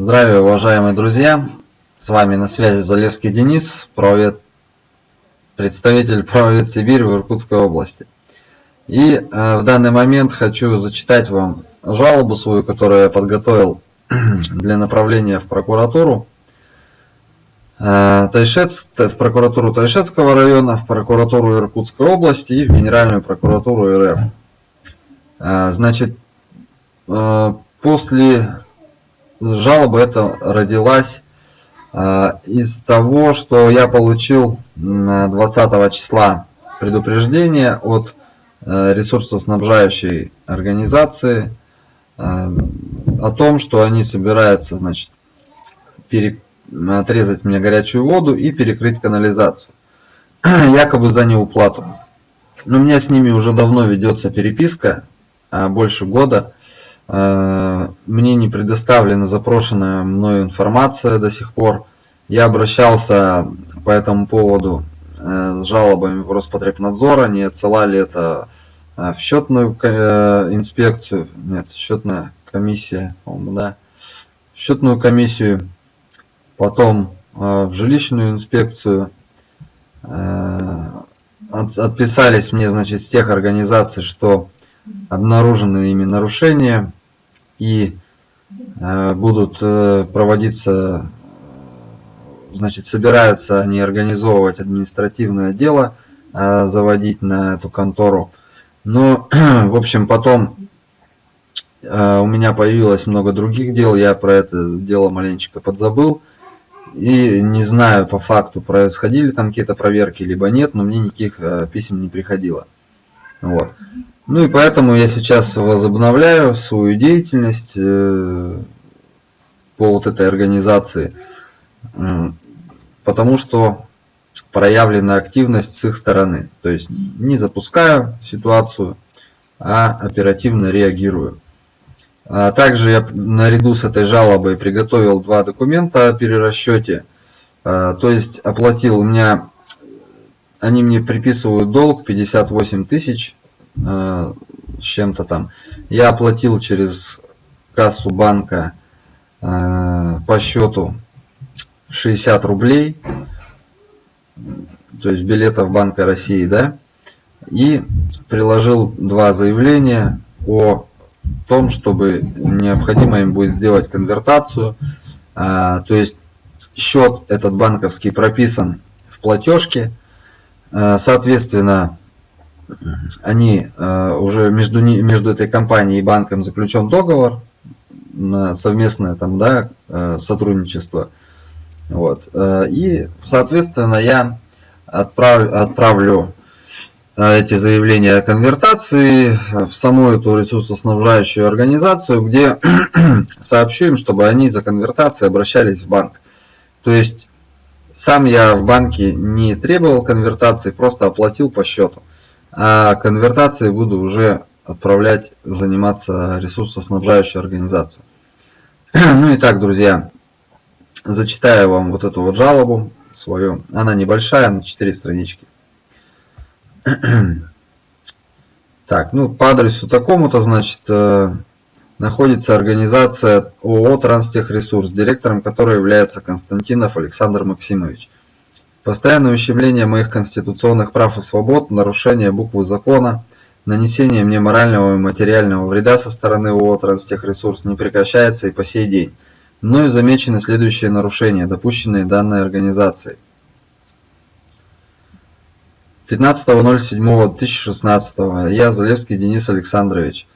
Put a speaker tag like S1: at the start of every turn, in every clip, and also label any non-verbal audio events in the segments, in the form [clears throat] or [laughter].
S1: Здравия, уважаемые друзья! С вами на связи Залевский Денис, правовед, представитель правовед Сибирь в Иркутской области. И э, в данный момент хочу зачитать вам жалобу свою, которую я подготовил [clears throat] для направления в прокуратуру. Э, Тайшец, в прокуратуру Тайшетского района, в прокуратуру Иркутской области и в Генеральную прокуратуру РФ. Э, значит, э, после жалоба эта родилась э, из того, что я получил 20 числа предупреждение от э, ресурсоснабжающей организации э, о том, что они собираются значит, пере, отрезать мне горячую воду и перекрыть канализацию. [clears throat] Якобы за неуплату. Но у меня с ними уже давно ведется переписка, больше года. Э, мне не предоставлена запрошенная мною информация до сих пор. Я обращался по этому поводу э, с жалобами в Роспотребнадзор. Они отсылали это э, в счетную инспекцию. Нет, счетная комиссия, по-моему, да. В счетную комиссию. Потом в жилищную инспекцию. Отписались мне, значит, с тех организаций, что обнаружены ими нарушения и э, будут э, проводиться, значит, собираются они организовывать административное дело, э, заводить на эту контору. Но, [clears throat] в общем, потом у меня появилось много других дел, я про это дело маленечко подзабыл. И не знаю по факту, происходили там какие-то проверки, либо нет, но мне никаких писем не приходило. Вот. Ну и поэтому я сейчас возобновляю свою деятельность э, по вот этой организации, потому что проявлена активность с их стороны. То есть не запускаю ситуацию, а оперативно реагирую. А также я наряду с этой жалобой приготовил два документа о перерасчете. А, то есть оплатил у меня, они мне приписывают долг 58 тысяч Э, с чем-то там. Я оплатил через кассу банка э, по счету 60 рублей, то есть билетов Банка России, да, и приложил два заявления о том, чтобы необходимо им будет сделать конвертацию, а, то есть счет этот банковский прописан в платежке, э, соответственно, они э, уже между, между этой компанией и банком заключен договор на совместное там, да, э, сотрудничество. Вот. Э, и, соответственно, я отправлю, отправлю эти заявления о конвертации в саму эту ресурсоснабжающую организацию, где [clears throat] сообщу им, чтобы они за конвертацией обращались в банк. То есть сам я в банке не требовал конвертации, просто оплатил по счету а конвертацией буду уже отправлять заниматься ресурсоснабжающей организацией. [clears throat] Ну и так, друзья, зачитаю вам вот эту вот жалобу свою. Она небольшая, на 4 странички. [clears throat] Так, ну по адресу такому-то, значит, э, находится организация ООО «Транстехресурс», директором которой является Константинов Александр Максимович. Постоянное ущемление моих конституционных прав и свобод, нарушение буквы закона, нанесение мне морального и материального вреда со стороны ООО «Транстехресурс» не прекращается и по сей день. Мною замечены следующие нарушения, допущенные данной организацией. 15.07.2016 я, Залевский Денис Александрович,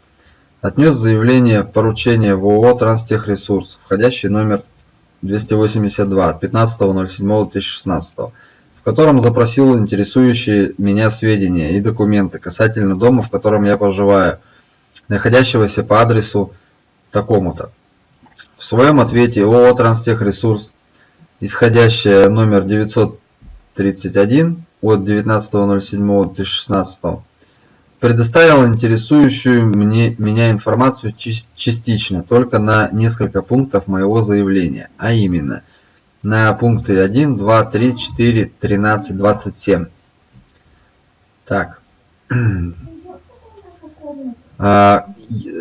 S1: отнес заявление поручения в ООО «Транстехресурс», входящий номер 282 от 15.07.2016, в котором запросил интересующие меня сведения и документы касательно дома, в котором я проживаю, находящегося по адресу такому-то. В своем ответе ООО «Транстехресурс», исходящая номер 931 от 19.07.2016, предоставил интересующую мне, меня информацию частично, только на несколько пунктов моего заявления, а именно на пункты 1, 2, 3, 4, 13, 27. Так. А,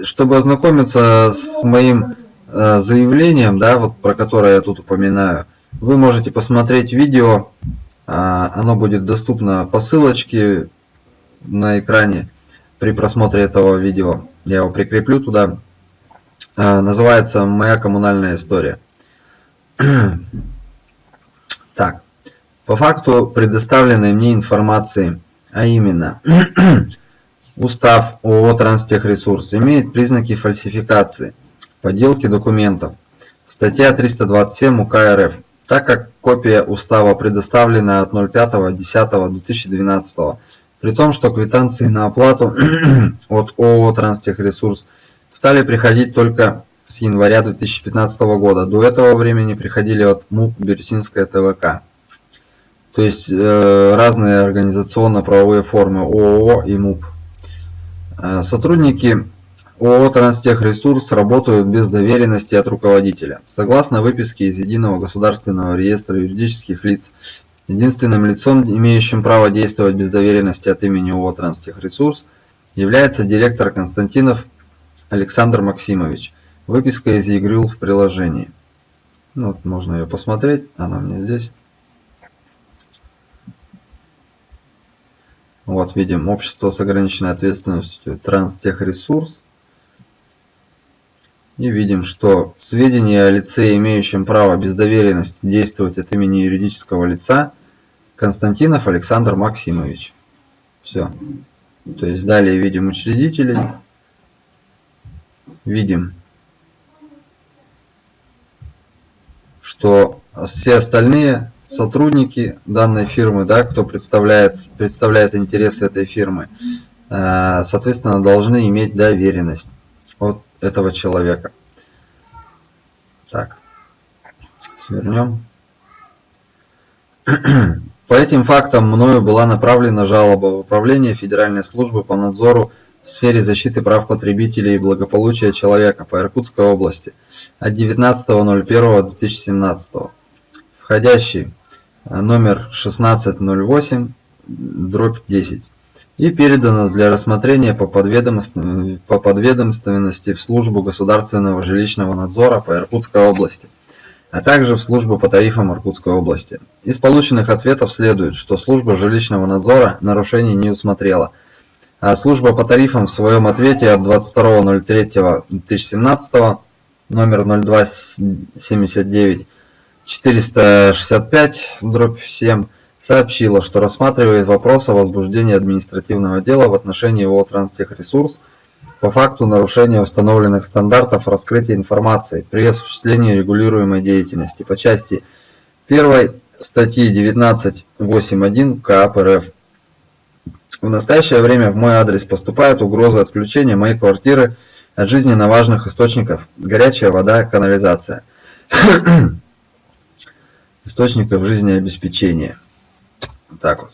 S1: чтобы ознакомиться с моим э, заявлением, да, вот про которое я тут упоминаю, вы можете посмотреть видео, а, оно будет доступно по ссылочке на экране при просмотре этого видео. Я его прикреплю туда. А, называется «Моя коммунальная история». [clears throat] Так, по факту предоставленной мне информации, а именно [clears throat] Устав ООО «Транстехресурс» имеет признаки фальсификации, подделки документов. Статья 327 УК РФ. Так как копия устава предоставлена от 05.10.2012, при том, что квитанции на оплату [clears throat] от ООО «Транстехресурс» стали приходить только с января 2015 года. До этого времени приходили от МУП «Бирюсинская ТВК». То есть э, разные организационно-правовые формы ООО и МУП. Э, сотрудники ООО «Транстехресурс» работают без доверенности от руководителя. Согласно выписке из Единого государственного реестра юридических лиц, единственным лицом, имеющим право действовать без доверенности от имени ООО «Транстехресурс», является директор Константинов Александр Максимович. Выписка из ЕГРЮЛ в приложении. Ну, вот можно ее посмотреть, она мне здесь. Вот видим общество с ограниченной ответственностью Транстехресурс. И видим, что сведения о лице, имеющем право без доверенности действовать от имени юридического лица, Константинов Александр Максимович. Все. То есть далее видим учредителей. Видим, что все остальные сотрудники данной фирмы, да, кто представляет, представляет интересы этой фирмы, э, соответственно, должны иметь доверенность от этого человека. Так, свернем. [clears throat] По этим фактам мною была направлена жалоба в Управление Федеральной службы по надзору в сфере защиты прав потребителей и благополучия человека по Иркутской области от 19.01.2017. Входящий номер 1608 дробь 10 и передано для рассмотрения по, по подведомственности в службу государственного жилищного надзора по Иркутской области, а также в службу по тарифам Иркутской области. Из полученных ответов следует, что служба жилищного надзора нарушений не усмотрела, а служба по тарифам в своем ответе от 22.03.2017 номер 0279 465 дробь 7 сообщила, что рассматривает вопрос о возбуждении административного дела в отношении ООО «Транстехресурс» по факту нарушения установленных стандартов раскрытия информации при осуществлении регулируемой деятельности по части 1 статьи 19.8.1 КАП РФ. В настоящее время в мой адрес поступают угрозы отключения моей квартиры от жизненно важных источников – горячая вода, канализация [clears throat] – источников жизнеобеспечения. Так вот.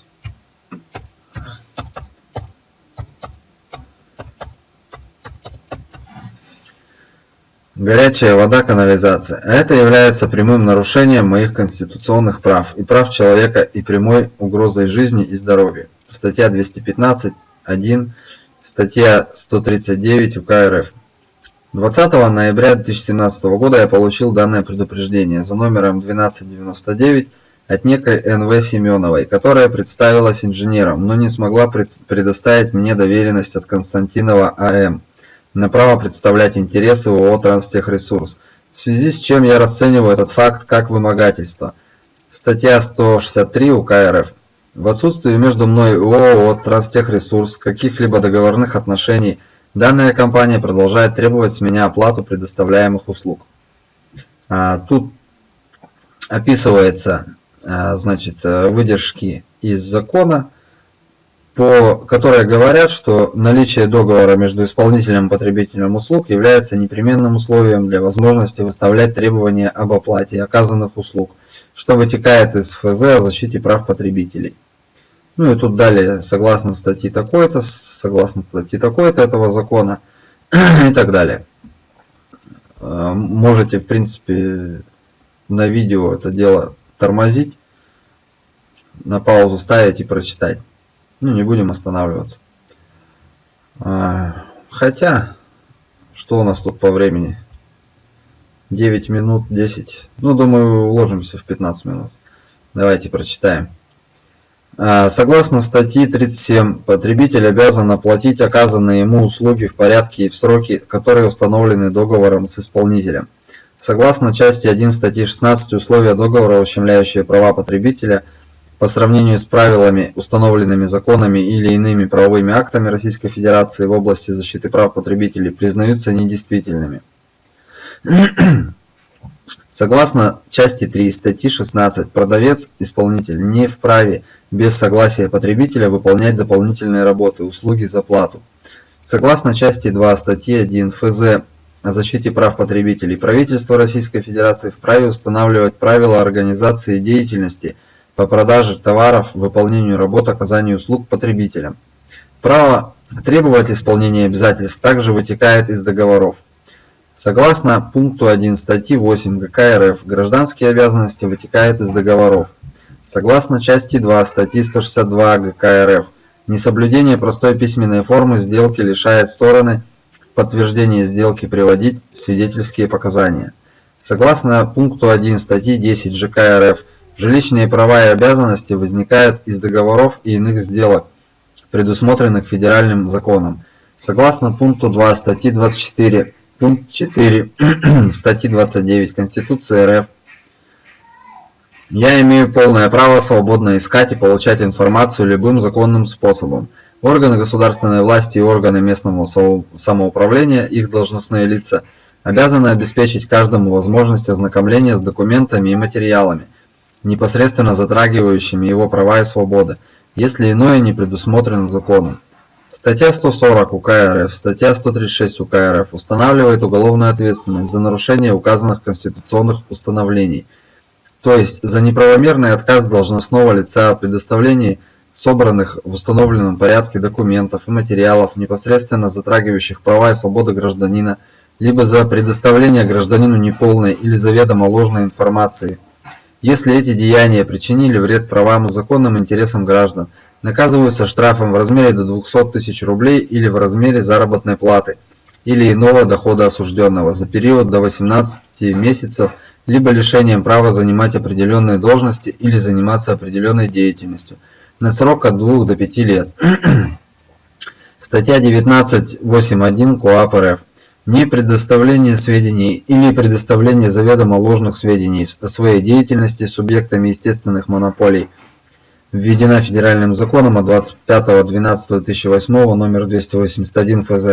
S1: Горячая вода, канализация. А это является прямым нарушением моих конституционных прав и прав человека и прямой угрозой жизни и здоровью. Статья 215.1, статья 139 УК РФ. 20 ноября 2017 года я получил данное предупреждение за номером 1299 от некой НВ Семеновой, которая представилась инженером, но не смогла предоставить мне доверенность от Константинова АМ на право представлять интересы ООО «Транстехресурс», в связи с чем я расцениваю этот факт как вымогательство. Статья 163 УК РФ. В отсутствии между мной и ООО «Транстехресурс» каких-либо договорных отношений – Данная компания продолжает требовать с меня оплату предоставляемых услуг. А, тут описывается а, значит, выдержки из закона, по, которые говорят, что наличие договора между исполнителем и потребителем услуг является непременным условием для возможности выставлять требования об оплате оказанных услуг, что вытекает из ФЗ о защите прав потребителей. Ну и тут далее, согласно статьи такой-то, согласно статьи такой-то этого закона [clears throat] и так далее. А, можете, в принципе, на видео это дело тормозить, на паузу ставить и прочитать. Ну, не будем останавливаться. А, хотя, что у нас тут по времени? 9 минут, 10. Ну, думаю, уложимся в 15 минут. Давайте прочитаем. А, согласно статьи 37, потребитель обязан оплатить оказанные ему услуги в порядке и в сроки, которые установлены договором с исполнителем. Согласно части 1 статьи 16, условия договора, ущемляющие права потребителя по сравнению с правилами, установленными законами или иными правовыми актами Российской Федерации в области защиты прав потребителей, признаются недействительными. [clears throat] Согласно части 3 статьи 16, продавец-исполнитель не вправе без согласия потребителя выполнять дополнительные работы, услуги за плату. Согласно части 2 статьи 1 ФЗ о защите прав потребителей, правительство Российской Федерации вправе устанавливать правила организации деятельности по продаже товаров, выполнению работ, оказанию услуг потребителям. Право требовать исполнения обязательств также вытекает из договоров. Согласно пункту 1 статьи 8 ГК РФ, гражданские обязанности вытекают из договоров. Согласно части 2 статьи 162 ГК РФ, несоблюдение простой письменной формы сделки лишает стороны в подтверждение сделки приводить свидетельские показания. Согласно пункту 1 статьи 10 ЖК РФ, жилищные права и обязанности возникают из договоров и иных сделок, предусмотренных федеральным законом. Согласно пункту 2 статьи 24 Пункт 4 [clears throat] статьи 29 Конституции РФ. Я имею полное право свободно искать и получать информацию любым законным способом. Органы государственной власти и органы местного самоуправления, их должностные лица, обязаны обеспечить каждому возможность ознакомления с документами и материалами, непосредственно затрагивающими его права и свободы, если иное не предусмотрено законом. Статья 140 УК РФ, статья 136 УК РФ устанавливает уголовную ответственность за нарушение указанных конституционных установлений, то есть за неправомерный отказ должностного лица о предоставлении собранных в установленном порядке документов и материалов, непосредственно затрагивающих права и свободы гражданина, либо за предоставление гражданину неполной или заведомо ложной информации, если эти деяния причинили вред правам и законным интересам граждан, наказываются штрафом в размере до 200 тысяч рублей или в размере заработной платы или иного дохода осужденного за период до 18 месяцев либо лишением права занимать определенные должности или заниматься определенной деятельностью на срок от 2 до 5 лет. [clears throat] Статья 19.8.1 КоАП РФ. Не предоставление сведений или предоставление заведомо ложных сведений о своей деятельности субъектами естественных монополий – введена федеральным законом от 25.12.2008 номер 281 ФЗ.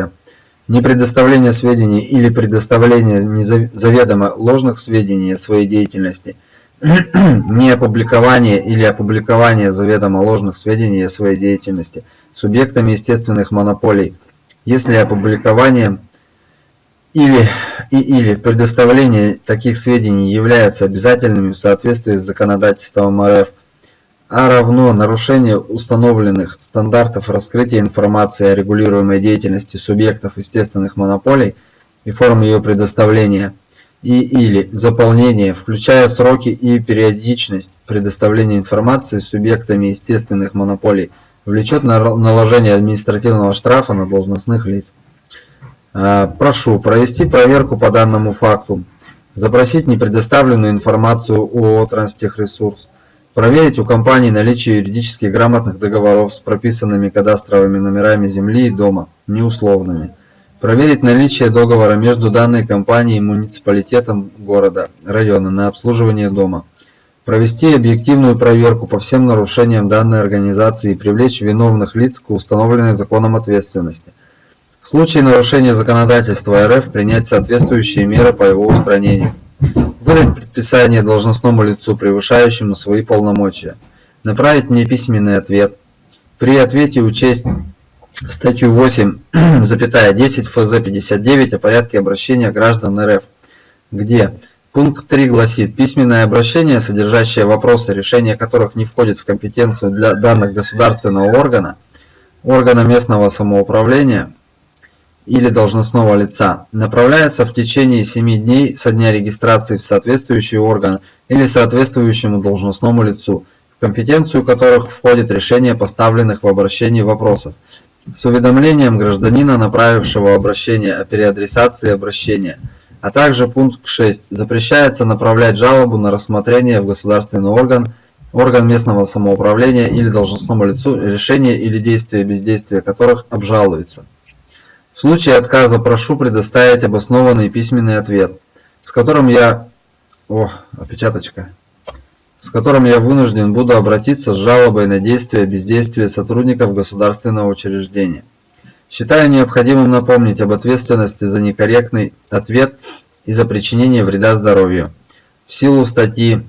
S1: Непредоставление сведений или предоставление заведомо ложных сведений о своей деятельности, [clears throat] не опубликование или опубликование заведомо ложных сведений о своей деятельности субъектами естественных монополий, если опубликование или, и, или предоставление таких сведений являются обязательными в соответствии с законодательством РФ – а равно нарушение установленных стандартов раскрытия информации о регулируемой деятельности субъектов естественных монополий и форм ее предоставления и или заполнение, включая сроки и периодичность предоставления информации субъектами естественных монополий, влечет наложение административного штрафа на должностных лиц. А, прошу провести проверку по данному факту, запросить непредоставленную информацию о Транстехресурс, Проверить у компании наличие юридически грамотных договоров с прописанными кадастровыми номерами земли и дома, неусловными. Проверить наличие договора между данной компанией и муниципалитетом города, района на обслуживание дома. Провести объективную проверку по всем нарушениям данной организации и привлечь виновных лиц к установленной законом ответственности. В случае нарушения законодательства РФ принять соответствующие меры по его устранению выдать предписание должностному лицу, превышающему свои полномочия, направить мне письменный ответ. При ответе учесть статью 8, [clears throat] запятая 10 ФЗ 59 о порядке обращения граждан РФ, где пункт 3 гласит «Письменное обращение, содержащее вопросы, решение которых не входит в компетенцию для данных государственного органа, органа местного самоуправления, или должностного лица направляется в течение 7 дней со дня регистрации в соответствующий орган или соответствующему должностному лицу, в компетенцию которых входит решение поставленных в обращении вопросов, с уведомлением гражданина, направившего обращение о переадресации обращения, А также пункт 6. Запрещается направлять жалобу на рассмотрение в государственный орган, орган местного самоуправления или должностному лицу, решение или действие бездействия которых обжалуется. В случае отказа прошу предоставить обоснованный письменный ответ, с которым я... О, опечаточка с которым я вынужден буду обратиться с жалобой на действия бездействия сотрудников государственного учреждения. Считаю необходимым напомнить об ответственности за некорректный ответ и за причинение вреда здоровью. В силу статьи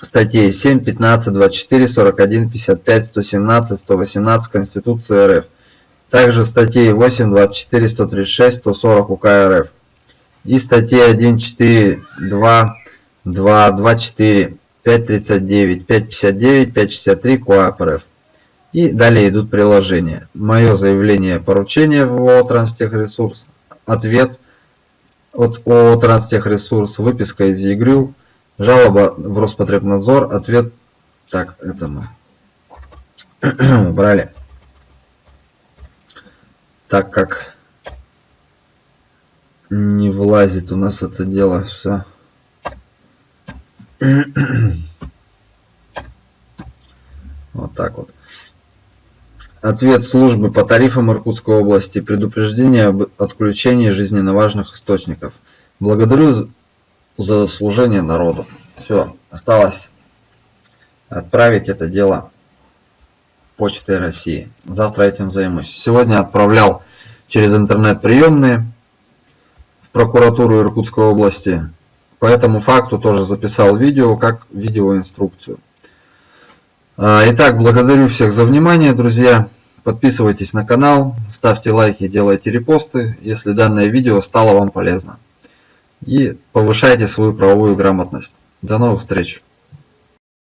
S1: статей 7, 15, 24, 41, 55, 117, 118 Конституции РФ, также статей 8, 24, 136, 140 УК РФ и статьи 1, 4, 2, 2, 24 5.39, 5.59, 5.63 КОАП РФ. И далее идут приложения. Мое заявление поручения в ООО «Транстехресурс», ответ от ООО «Транстехресурс», выписка из ЕГРЮ, жалоба в Роспотребнадзор, ответ... Так, это мы [clears throat] убрали. Так как не влазит у нас это дело все. Вот так вот. Ответ службы по тарифам Иркутской области. Предупреждение об отключении жизненно важных источников. Благодарю за служение народу. Все, осталось отправить это дело почтой России. Завтра этим займусь. Сегодня отправлял через интернет приемные в прокуратуру Иркутской области. По этому факту тоже записал видео, как видеоинструкцию. А, итак, благодарю всех за внимание, друзья. Подписывайтесь на канал, ставьте лайки, делайте репосты, если данное видео стало вам полезно. И повышайте свою правовую грамотность. До новых встреч!